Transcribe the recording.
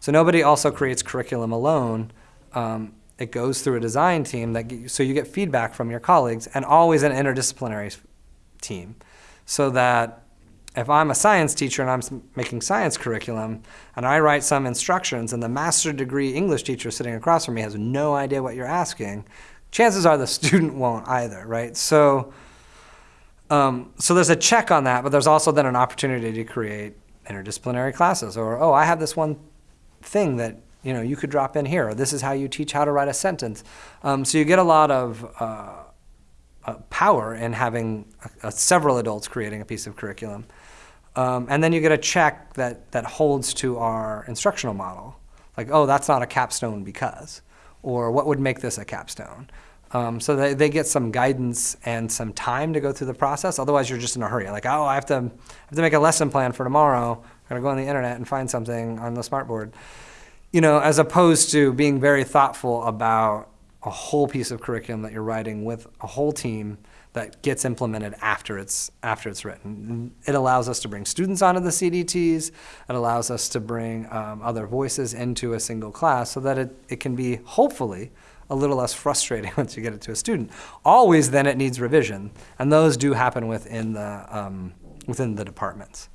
So nobody also creates curriculum alone. Um, it goes through a design team that so you get feedback from your colleagues and always an interdisciplinary team so that if I'm a science teacher and I'm making science curriculum and I write some instructions and the master degree English teacher sitting across from me has no idea what you're asking, chances are the student won't either, right? So, um, so there's a check on that, but there's also then an opportunity to create interdisciplinary classes or, oh, I have this one thing that you know you could drop in here or this is how you teach how to write a sentence. Um, so you get a lot of uh, uh, power in having a, a several adults creating a piece of curriculum. Um, and then you get a check that that holds to our instructional model. Like oh that's not a capstone because or what would make this a capstone? Um, so they, they get some guidance and some time to go through the process. Otherwise you're just in a hurry. Like oh i have to, I have to make a lesson plan for tomorrow going to go on the internet and find something on the smartboard you know, as opposed to being very thoughtful about a whole piece of curriculum that you're writing with a whole team that gets implemented after it's after it's written. It allows us to bring students onto the CDTs. It allows us to bring um, other voices into a single class so that it, it can be hopefully a little less frustrating once you get it to a student. Always then it needs revision, and those do happen within the um, within the departments.